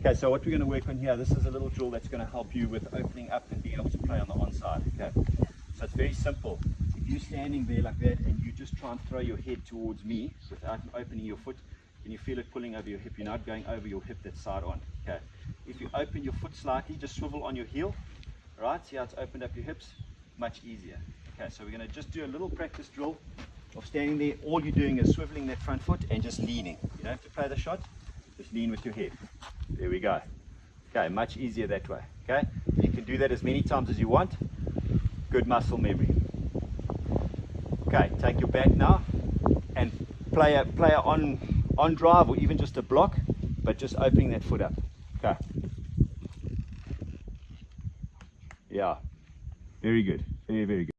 Okay, so what we're going to work on here, this is a little drill that's going to help you with opening up and being able to play on the onside. Okay, so it's very simple. If you're standing there like that and you just try and throw your head towards me without opening your foot, can you feel it pulling over your hip? You're not going over your hip that's side on. Okay, if you open your foot slightly, just swivel on your heel. Right, see how it's opened up your hips? Much easier. Okay, so we're going to just do a little practice drill of standing there. All you're doing is swiveling that front foot and just leaning. You don't have to play the shot, just lean with your head. There we go. Okay, much easier that way. Okay, you can do that as many times as you want. Good muscle memory. Okay, take your back now and play a play a on on drive or even just a block, but just opening that foot up. Okay. Yeah. Very good. Very very good.